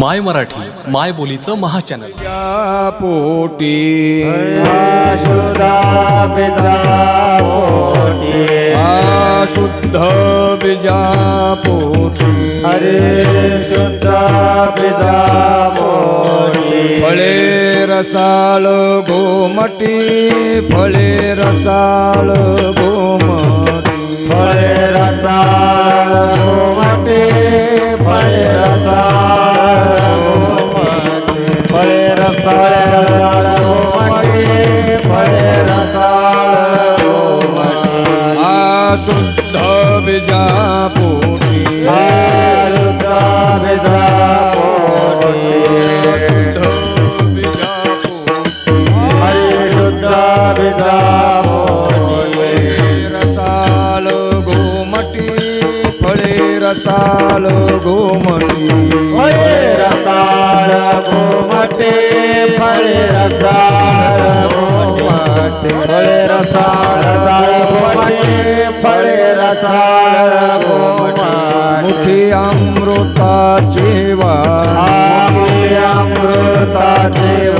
माय मराठी माय बोलीचं महाचॅनल. पोटी. शुद्धा बीजा पोटी हरे शुद्ध पिता पोटी फळे रसाळ गोमटी फळे रसाळ गोमटी. शुद्ध विजापोटी शुद्ध विजापोटी शुद्ध विजापोटी हरे शुद्ध पिता पोटी गोमटी फळे रसाल गोमटी। फळे रसाल गोमटे फळे रसाल फळे रसाळ फळे रसाळ मुखी अमृताची वाणी. अमृताचे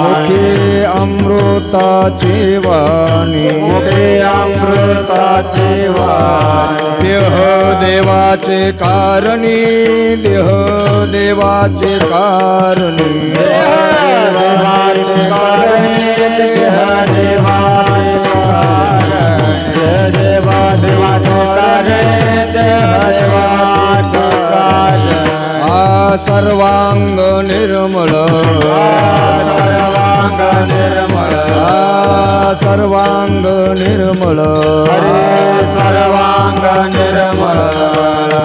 मुखी अमृताची वाणी. मुखे अमृताचे वाणी. देह देवाचे कारणी देह देवाचे कारणी. सर्वांग निर्मळ. सर्वांग निर्मळ सर्वांग निर्मळ. सर्वांग निर्मळ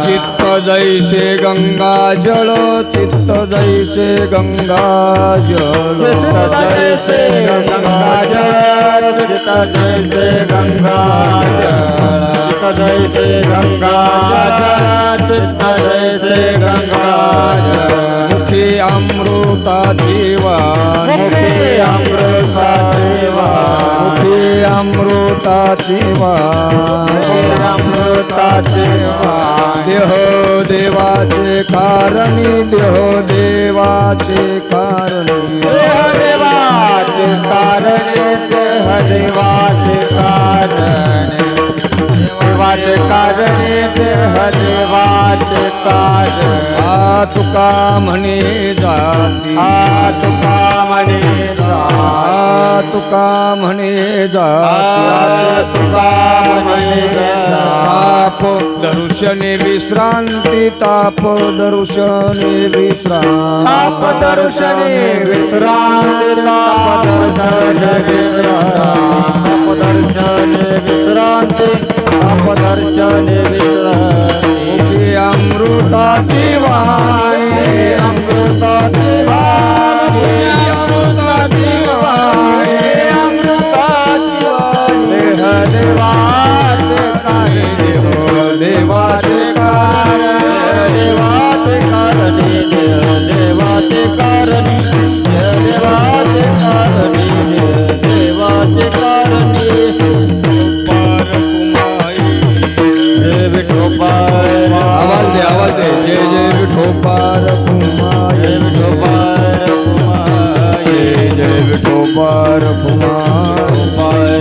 चित्त जैसे गंगा जळ चित्त जैसे गंगा जळ चित्त जैसे गंगा जळ चित्त जैसे गंगा जळ चित्त जैसे गंगा अमृता वाणी मुखे अमृताचे वाणी मुखी अमृताची वाणी मुखे अमृताचे देह देवाचे कारणी देह देवाचे कारणी. देह देवाचे कारणी देह देवाचे कारणे. देवाचे कारणी देह देवाचे कारणे. आ तुका म्हणे जाती. आ तुका म्हणे आ तुका म्हणे जाती. तुका म्हणे ताप दर्शने विश्रांती ताप दर्शने विश्रांती. ताप दर्शने विश्रांती ताप दर्शने अमृताची वाणी अमृताची वाणी.